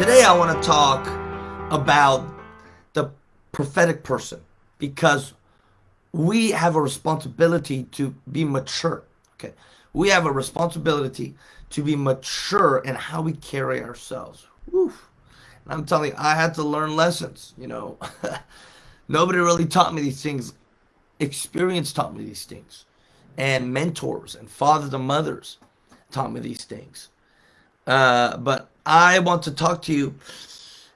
Today I want to talk about the prophetic person because we have a responsibility to be mature. Okay. We have a responsibility to be mature in how we carry ourselves. Oof. And I'm telling you, I had to learn lessons, you know. Nobody really taught me these things. Experience taught me these things. And mentors and fathers and mothers taught me these things. Uh, but I want to talk to you,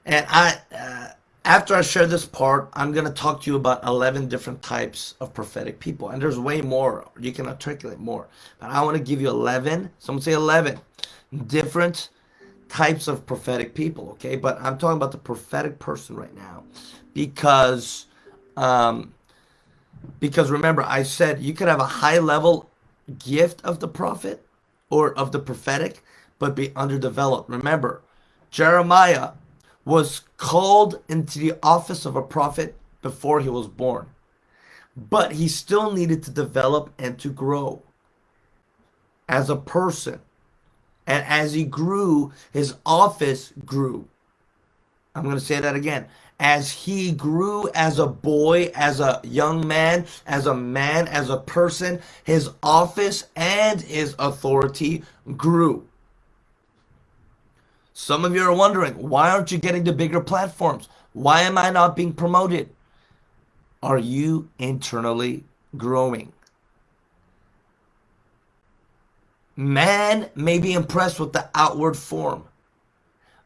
and I, uh, after I share this part, I'm going to talk to you about 11 different types of prophetic people. And there's way more. You can articulate more. But I want to give you 11, someone say 11, different types of prophetic people, okay? But I'm talking about the prophetic person right now because, um, because remember, I said you could have a high level gift of the prophet or of the prophetic, but be underdeveloped. Remember, Jeremiah was called into the office of a prophet before he was born, but he still needed to develop and to grow as a person. And as he grew, his office grew. I'm going to say that again. As he grew as a boy, as a young man, as a man, as a person, his office and his authority grew. Some of you are wondering, why aren't you getting the bigger platforms? Why am I not being promoted? Are you internally growing? Man may be impressed with the outward form,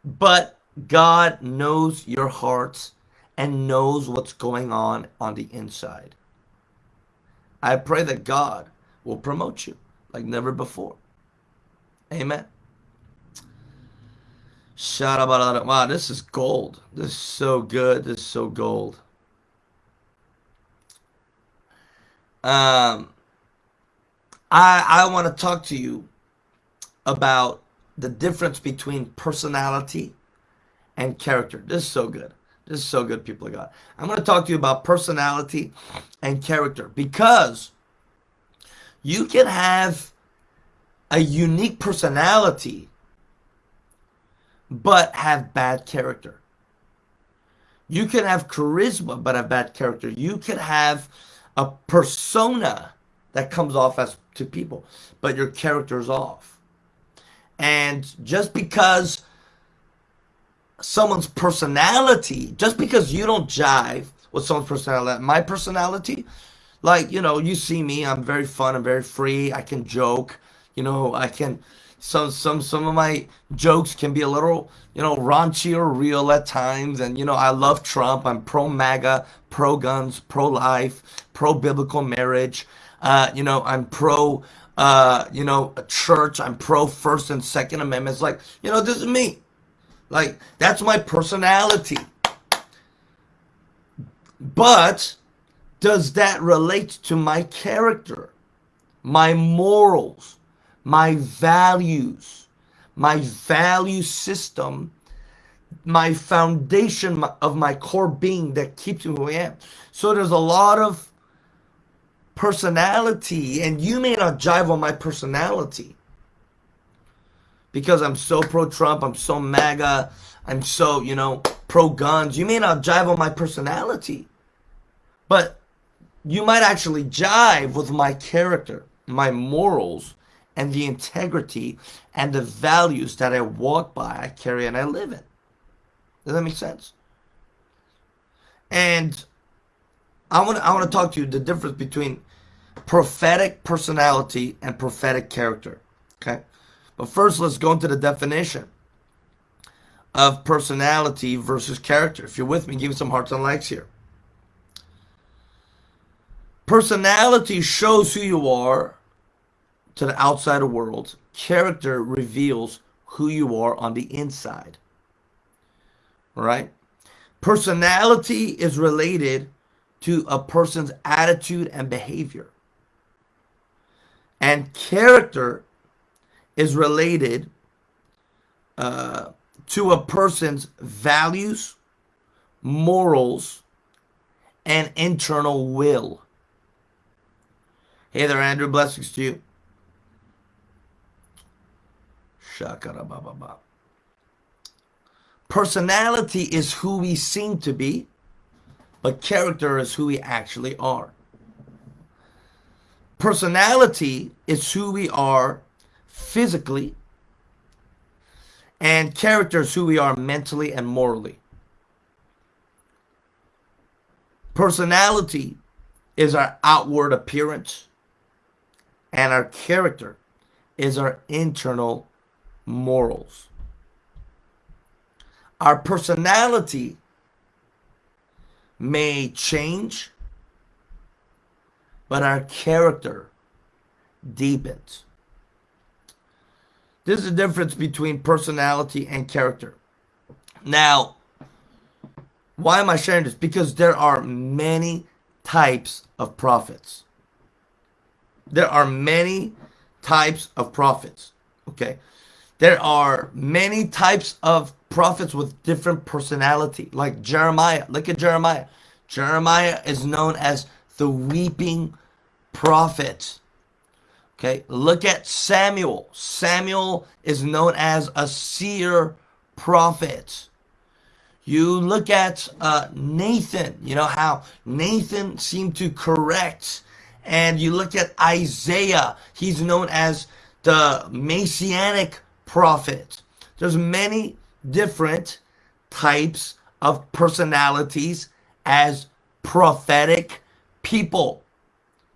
but God knows your hearts and knows what's going on on the inside. I pray that God will promote you like never before. Amen. Wow, this is gold. This is so good. This is so gold. Um, I I want to talk to you about the difference between personality and character. This is so good. This is so good, people of God. I'm going to talk to you about personality and character because you can have a unique personality but have bad character. You can have charisma but have bad character. You can have a persona that comes off as to people, but your character is off. And just because someone's personality, just because you don't jive with someone's personality, my personality, like, you know, you see me, I'm very fun, I'm very free, I can joke, you know, I can some some some of my jokes can be a little you know raunchy or real at times. And you know i love trump. I'm pro maga pro guns pro life pro biblical marriage. Uh, you know i'm pro uh, you know a church. I'm pro first and second amendments. Like you know this is me. Like that's my personality. But does that relate to my character my morals my values, my value system, my foundation of my core being that keeps me who I am. So there's a lot of personality, and you may not jive on my personality because I'm so pro Trump, I'm so MAGA, I'm so, you know, pro guns. You may not jive on my personality, but you might actually jive with my character, my morals, and the integrity and the values that I walk by, I carry, and I live in. Does that make sense? And I want to I want to talk to you the difference between prophetic personality and prophetic character. Okay, but first let's go into the definition of personality versus character. If you're with me, give me some hearts and likes here. Personality shows who you are to the outside world. Character reveals who you are on the inside. Right? Personality is related to a person's attitude and behavior. And character is related uh, to a person's values, morals, and internal will. Hey there, Andrew. Blessings to you. Personality is who we seem to be, but character is who we actually are. Personality is who we are physically, and character is who we are mentally and morally. Personality is our outward appearance, and our character is our internal morals. Our personality may change, but our character deepens. This is the difference between personality and character. Now, why am I sharing this? Because there are many types of prophets. There are many types of prophets. Okay. There are many types of prophets with different personality, like Jeremiah. Look at Jeremiah. Jeremiah is known as the weeping prophet. Okay, look at Samuel. Samuel is known as a seer prophet. You look at uh, Nathan, you know how Nathan seemed to correct. And you look at Isaiah, he's known as the messianic prophet. There's many different types of personalities as prophetic people.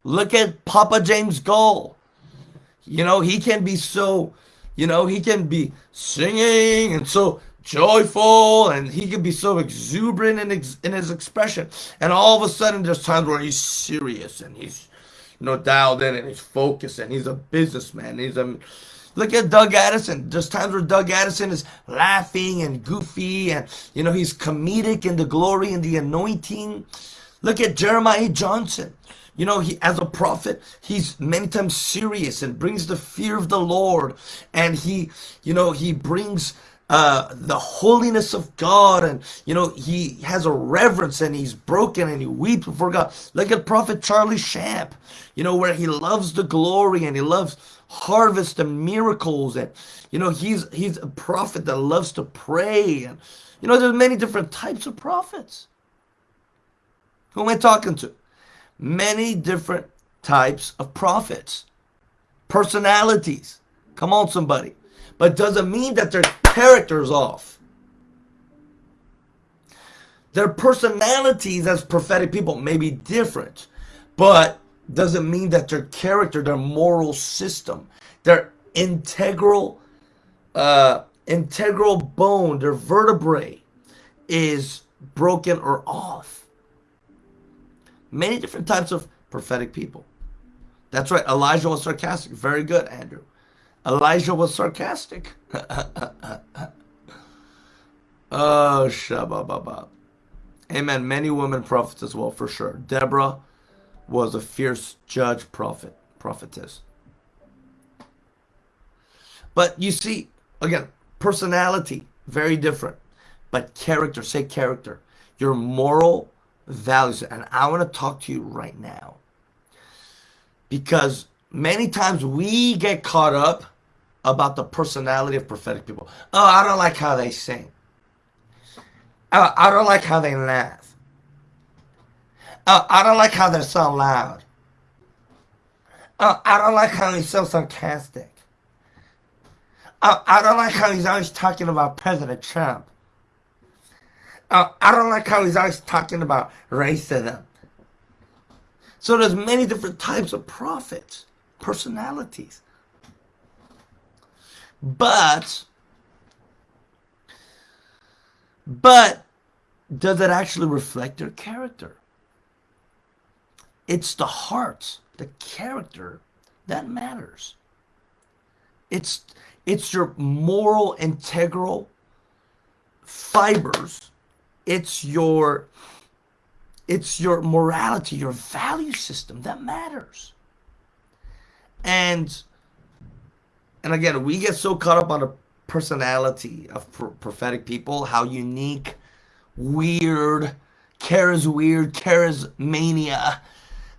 Look at Papa James Goll. You know, he can be so, you know, he can be singing and so joyful and he can be so exuberant in, ex in his expression. And all of a sudden, there's times where he's serious and he's, you know, dialed in and he's focused and he's a businessman. He's a Look at Doug Addison. There's times where Doug Addison is laughing and goofy and, you know, he's comedic in the glory and the anointing. Look at Jeremiah Johnson. You know, he as a prophet, he's many times serious and brings the fear of the Lord. And he, you know, he brings uh, the holiness of God, and you know he has a reverence, and he's broken, and he weeps before God. Look at Prophet Charlie Shamp, you know where he loves the glory and he loves harvest and miracles, and you know he's he's a prophet that loves to pray, and you know there's many different types of prophets. Who am I talking to? Many different types of prophets, personalities. Come on, somebody but doesn't mean that their character's off. Their personalities as prophetic people may be different, but doesn't mean that their character, their moral system, their integral, uh, integral bone, their vertebrae is broken or off. Many different types of prophetic people. That's right. Elijah was sarcastic. Very good, Andrew. Elijah was sarcastic. oh, shabba Amen. Many women prophets as well, for sure. Deborah was a fierce judge prophet, prophetess. But you see, again, personality, very different. But character, say character. Your moral values. And I want to talk to you right now. Because many times we get caught up about the personality of prophetic people. Oh, I don't like how they sing. Oh, I don't like how they laugh. Oh, I don't like how they're so loud. Oh, I don't like how he's so sarcastic. Oh, I don't like how he's always talking about President Trump. Oh, I don't like how he's always talking about racism. So there's many different types of prophets, personalities. But, but does it actually reflect their character? It's the heart, the character that matters. It's, it's your moral, integral fibers. It's your, it's your morality, your value system that matters. And and again, we get so caught up on the personality of prophetic people, how unique, weird, charis weird, charismania,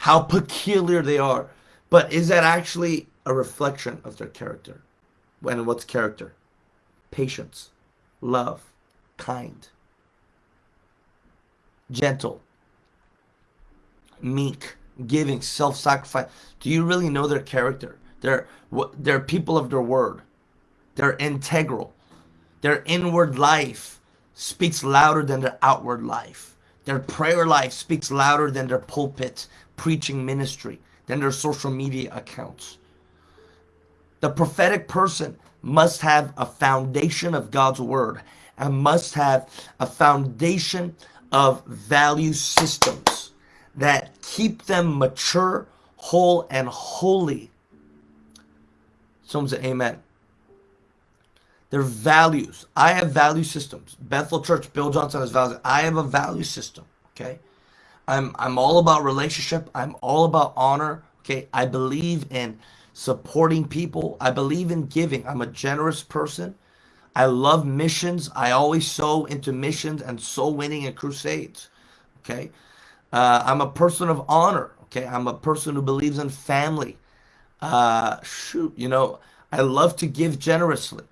how peculiar they are. But is that actually a reflection of their character? And what's character? Patience, love, kind, gentle, meek, giving, self-sacrifice. Do you really know their character? They're they're people of their word. They're integral. Their inward life speaks louder than their outward life. Their prayer life speaks louder than their pulpit preaching ministry, than their social media accounts. The prophetic person must have a foundation of God's word and must have a foundation of value systems that keep them mature, whole, and holy. Someone say amen. Their values. I have value systems. Bethel Church, Bill Johnson has values. I have a value system. Okay. I'm I'm all about relationship. I'm all about honor. Okay. I believe in supporting people. I believe in giving. I'm a generous person. I love missions. I always sow into missions and soul winning and crusades. Okay. Uh, I'm a person of honor. Okay. I'm a person who believes in family. Uh, shoot, you know, I love to give generously.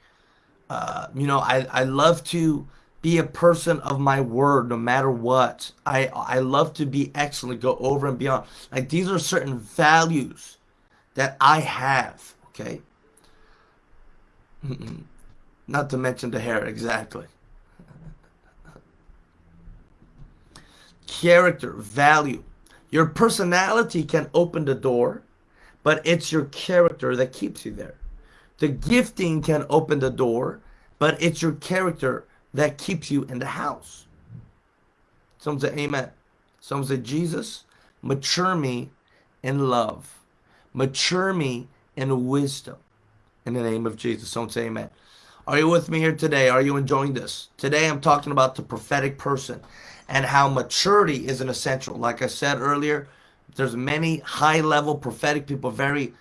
Uh, you know, I, I love to be a person of my word no matter what. I, I love to be excellent, go over and beyond. Like these are certain values that I have, okay? Not to mention the hair, exactly. Character, value. Your personality can open the door, but it's your character that keeps you there. The gifting can open the door, but it's your character that keeps you in the house. Someone say amen. Someone say, Jesus, mature me in love. Mature me in wisdom. In the name of Jesus. Someone say amen. Are you with me here today? Are you enjoying this? Today I'm talking about the prophetic person and how maturity is an essential. Like I said earlier, there's many high level prophetic people, very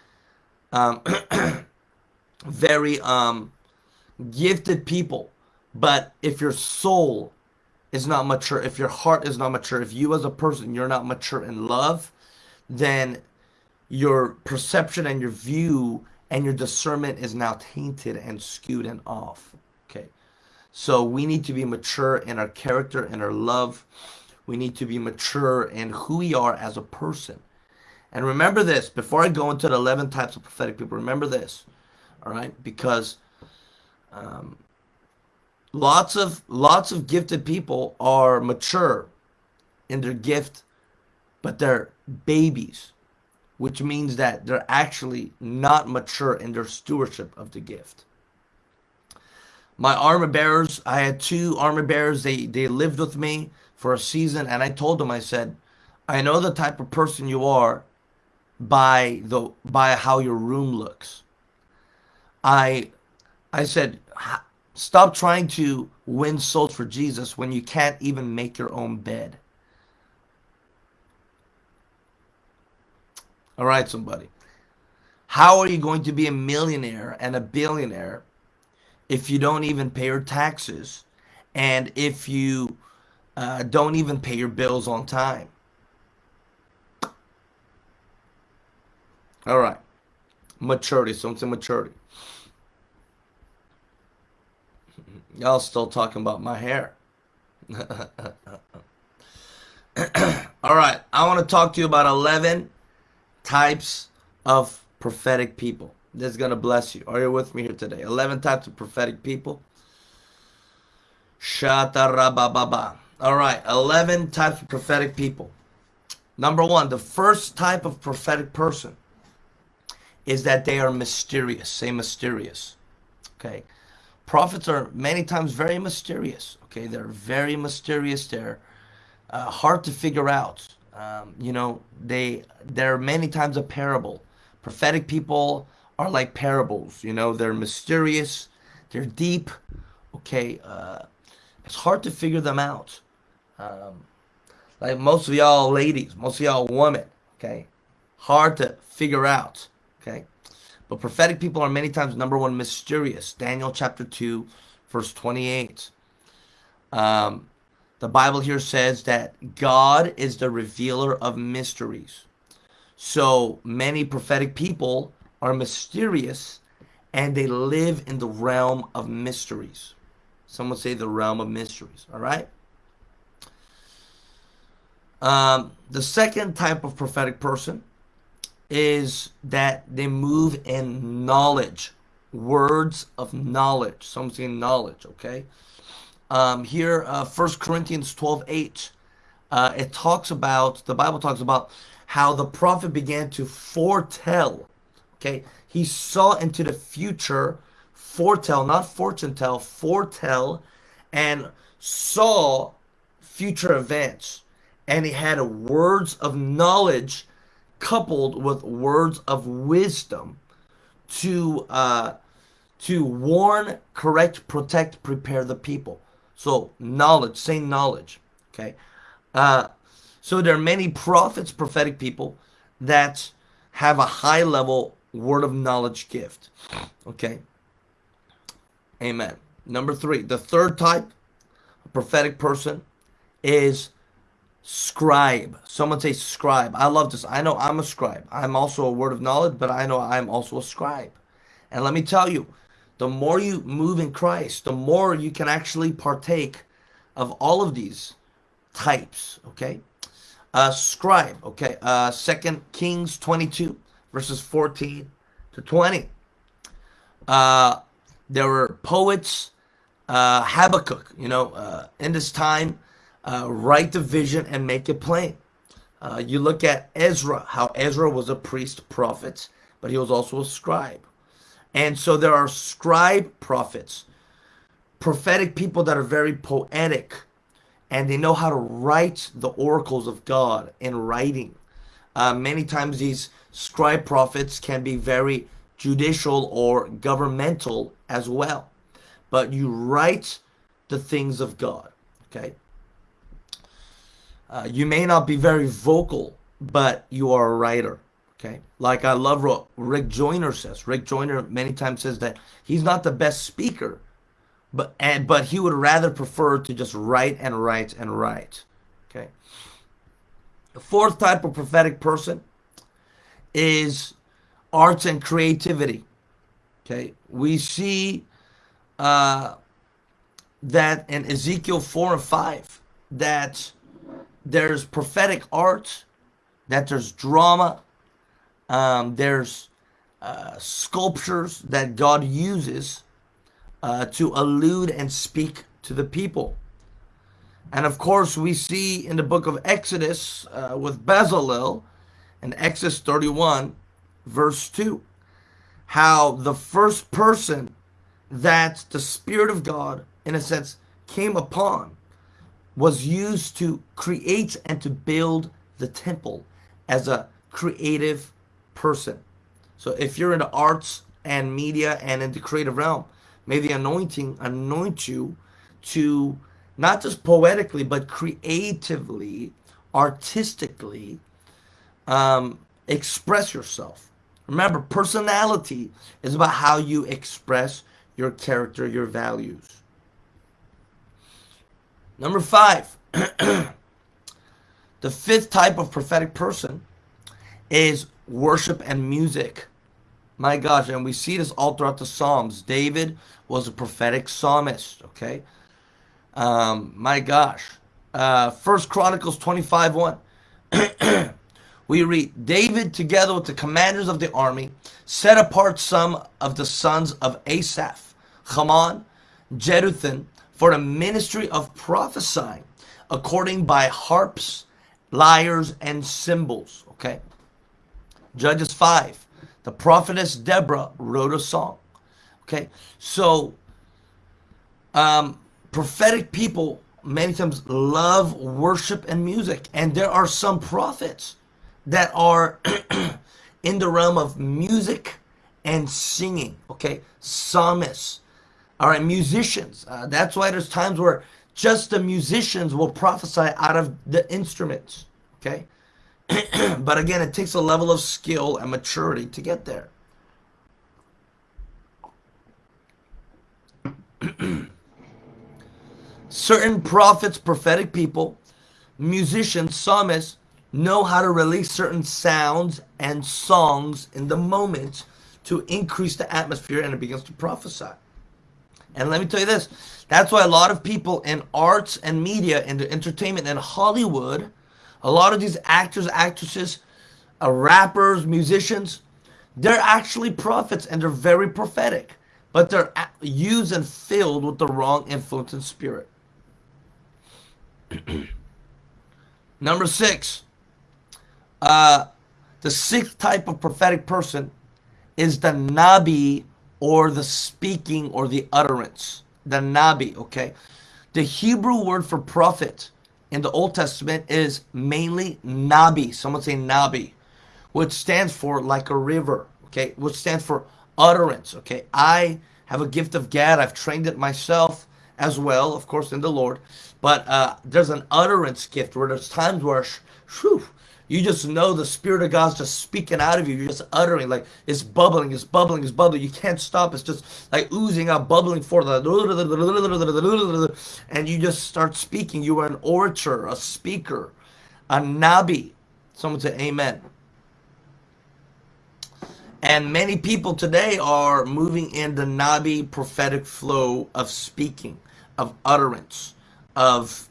um, very um, gifted people. But if your soul is not mature, if your heart is not mature, if you as a person, you're not mature in love, then your perception and your view and your discernment is now tainted and skewed and off. Okay. So we need to be mature in our character and our love. We need to be mature in who we are as a person. And remember this, before I go into the 11 types of prophetic people, remember this all right because um, lots of lots of gifted people are mature in their gift but they're babies which means that they're actually not mature in their stewardship of the gift. My armor bearers i had two armor bearers. They they lived with me for a season and i told them i said i know the type of person you are by the by how your room looks. I I said, stop trying to win souls for Jesus when you can't even make your own bed. All right, somebody. How are you going to be a millionaire and a billionaire if you don't even pay your taxes and if you uh, don't even pay your bills on time? All right. Maturity, something maturity. Y'all still talking about my hair. All right, I want to talk to you about 11 types of prophetic people. This is going to bless you. Are you with me here today? 11 types of prophetic people. Shatarabababa. All right, 11 types of prophetic people. Number one, the first type of prophetic person is that they are mysterious. Say mysterious. Okay prophets are many times very mysterious. Okay, they're very mysterious. They're uh, hard to figure out. Um, you know, they they're many times a parable. Prophetic people are like parables. You know, they're mysterious. They're deep. Okay, uh, it's hard to figure them out. Um, like most of y'all ladies, most of y'all women. Okay, hard to figure out. Okay. But prophetic people are many times, number one, mysterious. Daniel chapter 2, verse 28. Um, the Bible here says that God is the revealer of mysteries. So many prophetic people are mysterious and they live in the realm of mysteries. Some would say the realm of mysteries. All right. Um, the second type of prophetic person is that they move in knowledge, words of knowledge. Some say knowledge. Okay. Um, here, uh, 1 Corinthians 12 8, uh, it talks about, the Bible talks about how the prophet began to foretell. Okay. He saw into the future, foretell, not fortune tell, foretell, and saw future events. And he had words of knowledge coupled with words of wisdom to uh, to warn, correct, protect, prepare the people. So knowledge, same knowledge. Okay. Uh, so there are many prophets, prophetic people that have a high level word of knowledge gift. Okay. Amen. Number three, the third type, prophetic person, is scribe. Someone say scribe. I love this. I know I'm a scribe. I'm also a word of knowledge, but I know I'm also a scribe. And let me tell you, the more you move in Christ, the more you can actually partake of all of these types. Okay. Uh, scribe. Okay. Uh, Second Kings 22 verses 14 to 20. Uh, there were poets, uh, Habakkuk, you know, uh, in this time, uh, write the vision and make it plain. Uh, you look at Ezra, how Ezra was a priest prophet, but he was also a scribe. And so there are scribe prophets, prophetic people that are very poetic, and they know how to write the oracles of God in writing. Uh, many times these scribe prophets can be very judicial or governmental as well. But you write the things of God, okay? Uh, you may not be very vocal, but you are a writer. Okay. Like I love what Rick Joyner says. Rick Joyner many times says that he's not the best speaker, but and but he would rather prefer to just write and write and write. Okay. The fourth type of prophetic person is arts and creativity. Okay. We see uh, that in Ezekiel 4 and 5 that there's prophetic art, that there's drama, um, there's uh, sculptures that God uses uh, to allude and speak to the people. And of course, we see in the book of Exodus uh, with Bezalel in Exodus 31, verse 2, how the first person that the Spirit of God, in a sense, came upon was used to create and to build the temple as a creative person. So if you're in the arts and media and in the creative realm, may the anointing anoint you to not just poetically, but creatively, artistically um, express yourself. Remember, personality is about how you express your character, your values. Number five, the fifth type of prophetic person is worship and music. My gosh, and we see this all throughout the Psalms. David was a prophetic psalmist, okay? Um, my gosh. Uh, First Chronicles 25 1. we read David, together with the commanders of the army, set apart some of the sons of Asaph, Heman, Jeduthun, for the ministry of prophesying, according by harps, lyres, and cymbals. Okay. Judges 5. The prophetess Deborah wrote a song. Okay, so um, prophetic people many times love worship and music, and there are some prophets that are in the realm of music and singing. Okay, psalmists. All right, musicians. Uh, that's why there's times where just the musicians will prophesy out of the instruments. Okay, but again, it takes a level of skill and maturity to get there. Certain prophets, prophetic people, musicians, psalmists know how to release certain sounds and songs in the moment to increase the atmosphere and it begins to prophesy. And let me tell you this that's why a lot of people in arts and media and entertainment and Hollywood, a lot of these actors, actresses, uh, rappers, musicians, they're actually prophets and they're very prophetic, but they're used and filled with the wrong influence and spirit. Number six, uh, the sixth type of prophetic person is the Nabi or the speaking or the utterance. The Nabi, okay? The Hebrew word for prophet in the Old Testament is mainly Nabi. Someone say Nabi, which stands for like a river, okay? Which stands for utterance, okay? I have a gift of gad. I've trained it myself as well, of course, in the Lord. But uh, there's an utterance gift where there's times where, whew, you just know the Spirit of God's just speaking out of you. You're just uttering, like it's bubbling, it's bubbling, it's bubbling. You can't stop. It's just like oozing out, bubbling forth. And you just start speaking. You are an orator, a speaker, a nabi. Someone say amen. And many people today are moving in the nabi prophetic flow of speaking, of utterance, of,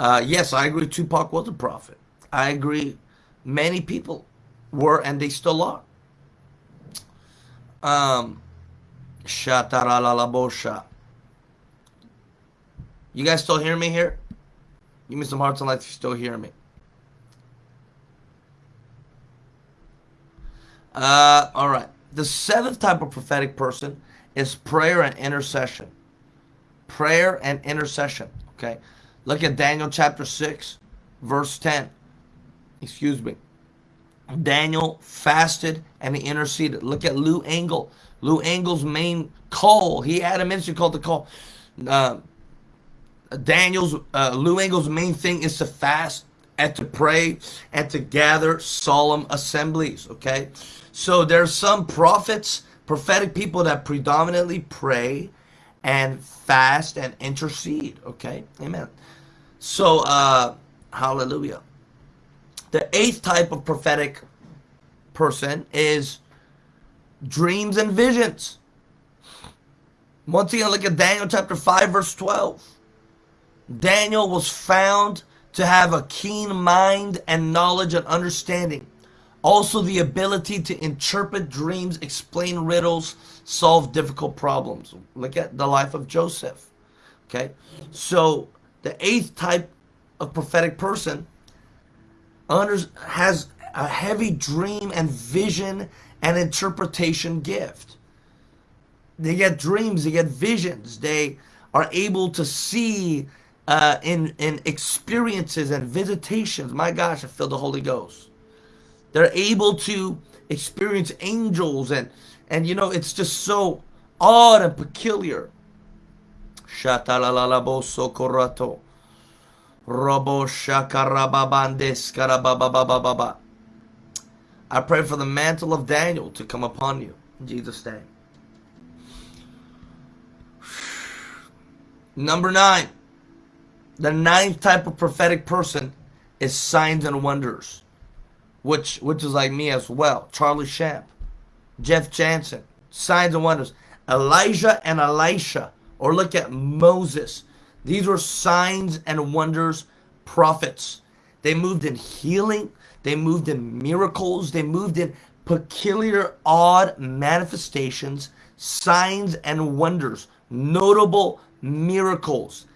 uh, yes, I agree Tupac was a prophet. I agree many people were and they still are. Um, you guys still hear me here? Give me some hearts and lights if you still hear me. Uh, all right. The seventh type of prophetic person is prayer and intercession. Prayer and intercession. Okay. Look at Daniel chapter 6, verse 10 excuse me, Daniel fasted and he interceded. Look at Lou Engle. Lou Engle's main call, he had a ministry called the call. Uh, Daniel's, uh, Lou Engle's main thing is to fast and to pray and to gather solemn assemblies, okay? So there's some prophets, prophetic people that predominantly pray and fast and intercede, okay? Amen. So, uh, hallelujah. The eighth type of prophetic person is dreams and visions. Once again, look at Daniel chapter 5, verse 12. Daniel was found to have a keen mind and knowledge and understanding. Also, the ability to interpret dreams, explain riddles, solve difficult problems. Look at the life of Joseph. Okay, so the eighth type of prophetic person has a heavy dream and vision and interpretation gift. They get dreams, they get visions, they are able to see uh, in, in experiences and visitations. My gosh, I feel the Holy Ghost. They're able to experience angels and and you know it's just so odd and peculiar. Robo. I pray for the mantle of Daniel to come upon you. In Jesus' name. Number nine. The ninth type of prophetic person is signs and wonders. Which which is like me as well. Charlie Shamp. Jeff Jansen. Signs and wonders. Elijah and Elisha. Or look at Moses. These were signs and wonders prophets. They moved in healing, they moved in miracles, they moved in peculiar, odd manifestations, signs and wonders, notable miracles.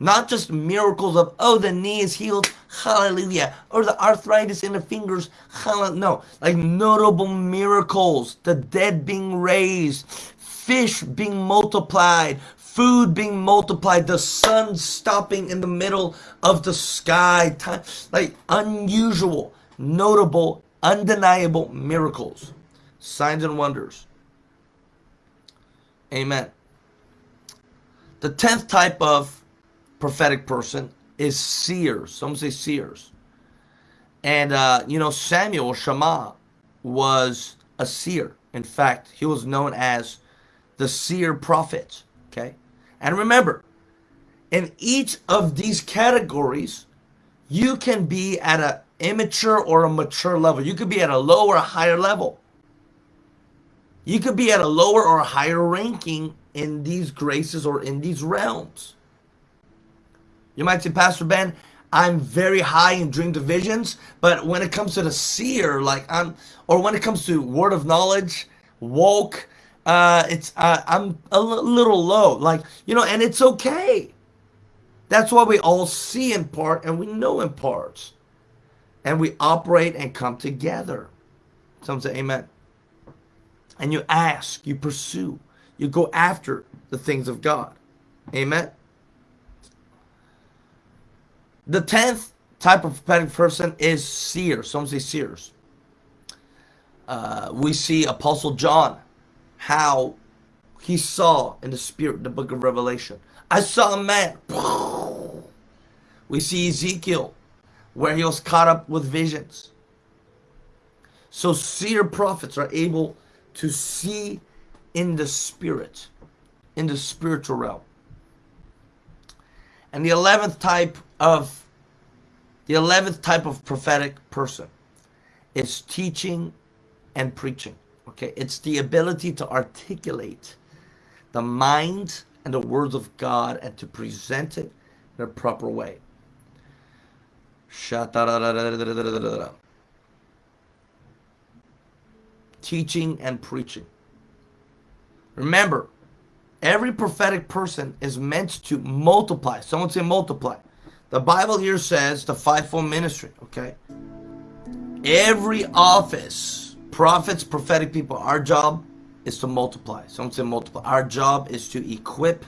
Not just miracles of, oh, the knee is healed, hallelujah, or the arthritis in the fingers, hallelujah. No, like notable miracles, the dead being raised, fish being multiplied, food being multiplied, the sun stopping in the middle of the sky, time, like unusual, notable, undeniable miracles, signs and wonders. Amen. The tenth type of prophetic person is seers. Some say seers. And, uh, you know, Samuel Shammah was a seer. In fact, he was known as the seer prophet. Okay. And remember, in each of these categories, you can be at an immature or a mature level. You could be at a lower or higher level. You could be at a lower or a higher ranking in these graces or in these realms. You might say, Pastor Ben, I'm very high in dream divisions, but when it comes to the seer, like I'm, or when it comes to word of knowledge, woke, uh, it's uh, I'm a little low. Like you know, and it's okay. That's why we all see in part and we know in parts, and we operate and come together. Some say Amen. And you ask, you pursue, you go after the things of God. Amen. The tenth type of prophetic person is seer. Some say seers. Uh, we see Apostle John, how he saw in the spirit the book of Revelation. I saw a man. We see Ezekiel, where he was caught up with visions. So seer prophets are able to see in the spirit, in the spiritual realm. And the 11th type of the 11th type of prophetic person is teaching and preaching. Okay, it's the ability to articulate the mind and the words of God and to present it in a proper way. Teaching and preaching. Remember, every prophetic person is meant to multiply. Someone say multiply. The Bible here says the fivefold ministry, okay? Every office, prophets, prophetic people, our job is to multiply. Someone say multiply. Our job is to equip,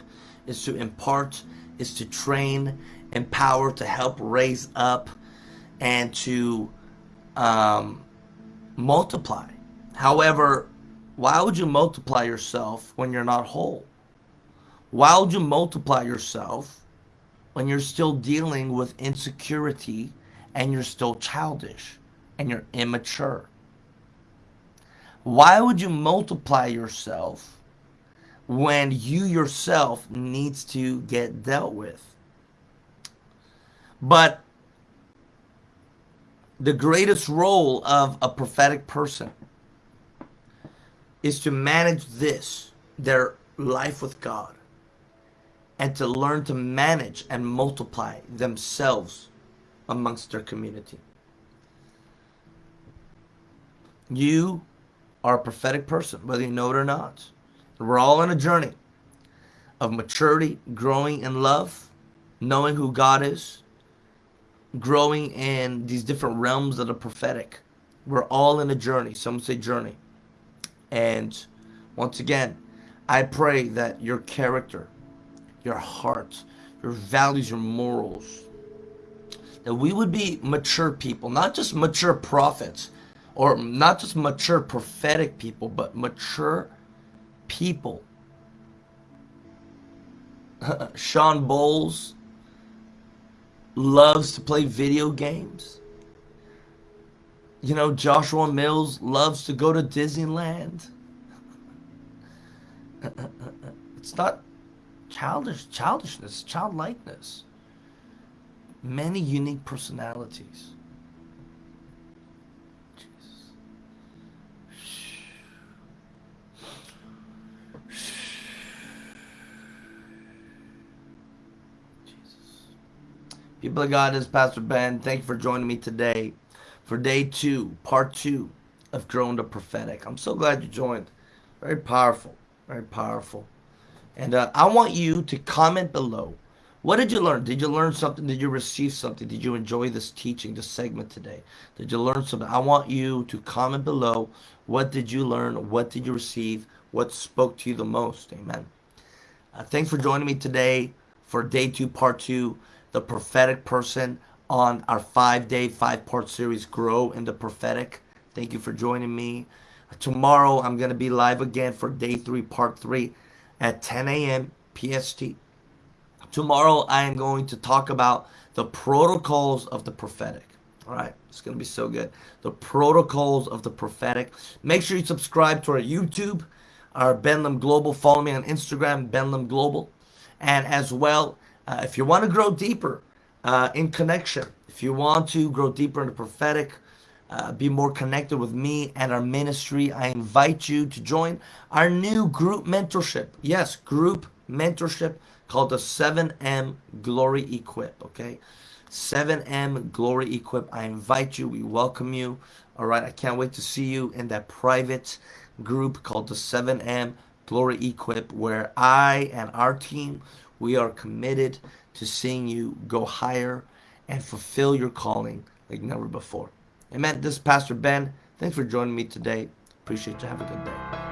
is to impart, is to train, empower, to help raise up, and to um, multiply. However, why would you multiply yourself when you're not whole? Why would you multiply yourself when you're still dealing with insecurity and you're still childish and you're immature? Why would you multiply yourself when you yourself needs to get dealt with? But the greatest role of a prophetic person is to manage this, their life with God, and to learn to manage and multiply themselves amongst their community. You are a prophetic person, whether you know it or not. We're all on a journey of maturity, growing in love, knowing who God is, growing in these different realms that are prophetic. We're all in a journey. Some say journey. And once again, I pray that your character, your heart, your values, your morals, that we would be mature people, not just mature prophets, or not just mature prophetic people, but mature people. Shawn Bolz loves to play video games. You know, Joshua Mills loves to go to Disneyland. it's not childish childishness, childlikeness. Many unique personalities. People of God, this is Pastor Ben. Thank you for joining me today for day two, part two of Growing the Prophetic. I'm so glad you joined. Very powerful, very powerful. And uh, I want you to comment below. What did you learn? Did you learn something? Did you receive something? Did you enjoy this teaching, this segment today? Did you learn something? I want you to comment below. What did you learn? What did you receive? What spoke to you the most? Amen. Uh, thanks for joining me today for day two, part two the prophetic person on our five day, five part series, Grow in the Prophetic. Thank you for joining me. Tomorrow, I'm going to be live again for day three, part three at 10 a.m. PST. Tomorrow, I am going to talk about the protocols of the prophetic. All right, it's going to be so good. The protocols of the prophetic. Make sure you subscribe to our YouTube, our Benlam Global. Follow me on Instagram, Benlam Global. And as well, uh, if you want to grow deeper uh, in connection, if you want to grow deeper in the prophetic, uh, be more connected with me and our ministry, I invite you to join our new group mentorship. Yes, group mentorship called the 7M Glory Equip. Okay, 7M Glory Equip. I invite you. We welcome you. All right, I can't wait to see you in that private group called the 7M Glory Equip, where I and our team we are committed to seeing you go higher and fulfill your calling like never before. Amen. This is Pastor Ben. Thanks for joining me today. Appreciate you. Have a good day.